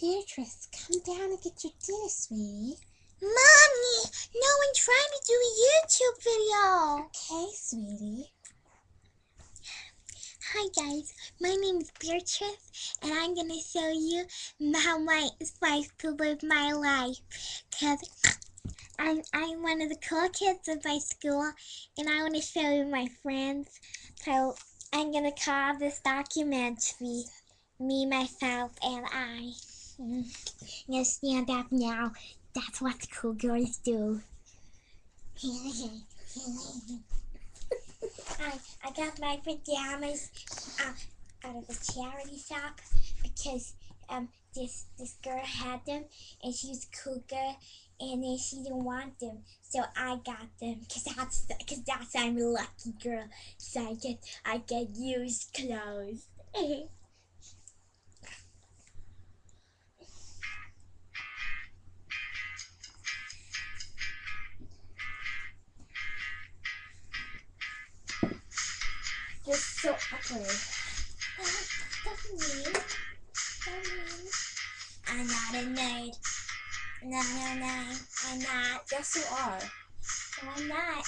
Beatrice, come down and get your dinner, sweetie. Mommy, no one trying to do a YouTube video. Okay, sweetie. Hi guys, my name is Beatrice and I'm gonna show you how my supposed to live my life. Cause I'm, I'm one of the cool kids of my school and I want to show you my friends. So I'm gonna call this documentary Me, Myself, and I. Gonna stand up now. That's what cool girls do. I, I got my pajamas uh, out of a charity shop because um this this girl had them and she's a cool girl and then she didn't want them so I got them because that's because that's I'm a lucky girl so I get I get used clothes. Just so okay. I'm not a nerd. No, no, no. I'm not. Yes, you are. No, I'm not.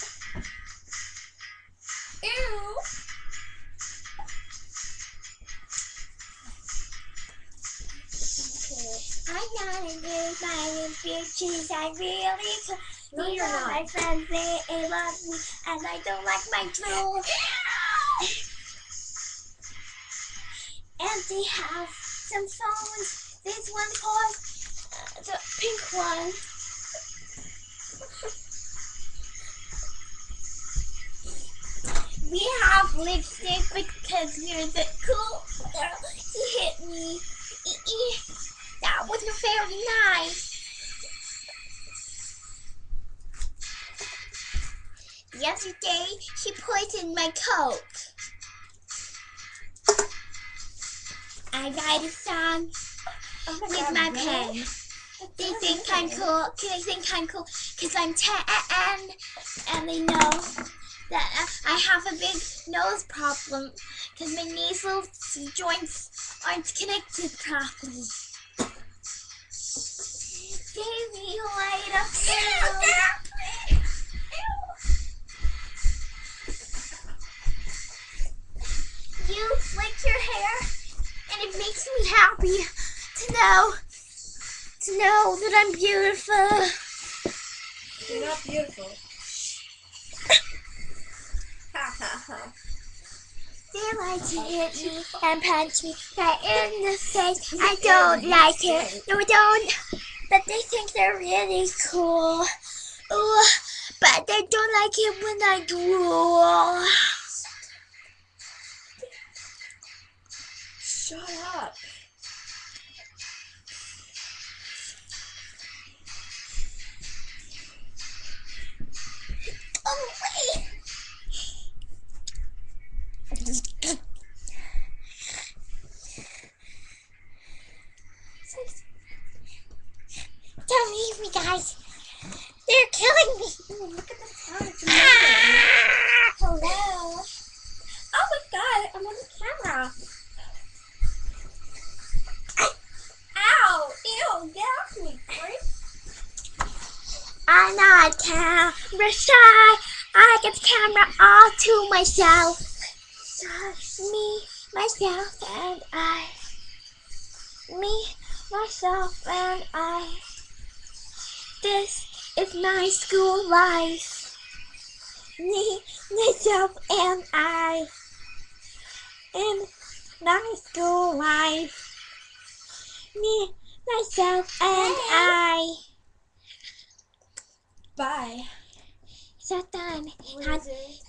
Ew. I'm not a nerd. My Beatrice. I really. No, These you're not. my friends. They, love me, and I don't like my drool. And they have some phones. This one called uh, the pink one. We have lipstick because we're the cool girl. He hit me. That wasn't very nice. Yesterday, she poisoned my coke. I write a song Oh my with God, my really? pen. They think I'm cool. They think I'm cool because I'm 10 and they know that I have a big nose problem because my nasal joints aren't connected properly. Baby, light up it makes me happy to know to know that I'm beautiful. You're not beautiful. ha ha ha. They like to hit me and punch me right in the face. I don't like it. No, I don't. But they think they're really cool. Ooh, but they don't like it when I drool. Shut up. Oh, wait. Don't leave me, guys. They're killing me. Ooh, look at the sound Ah! Hello. Oh my god, I'm on the camera. Ow! Ew, get off me, Grace. I'm not camera shy. I get the camera all to myself. Me, myself, and I. Me, myself, and I. This is my school life. Me, myself, and I. In my school life. Me, myself, and. I. Bye. Is that done? How,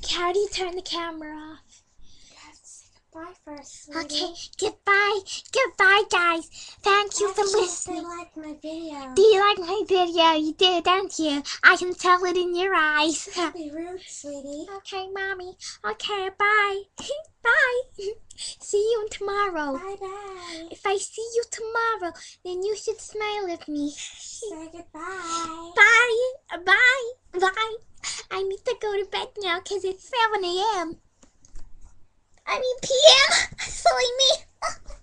how do you turn the camera off? You have to say goodbye first, sweetie. Okay, goodbye. Goodbye, guys. Thank you for listening. They like my video. Do you like my video? You do, don't you? I can tell it in your eyes. Don't be rude, sweetie. okay, mommy. Okay, bye. bye. see you tomorrow. Bye bye. If I see you tomorrow, then you should smile at me. Say goodbye. Bye. Bye. Bye. I need to go to bed now because it's 7 a.m. I mean p.m. Silly me.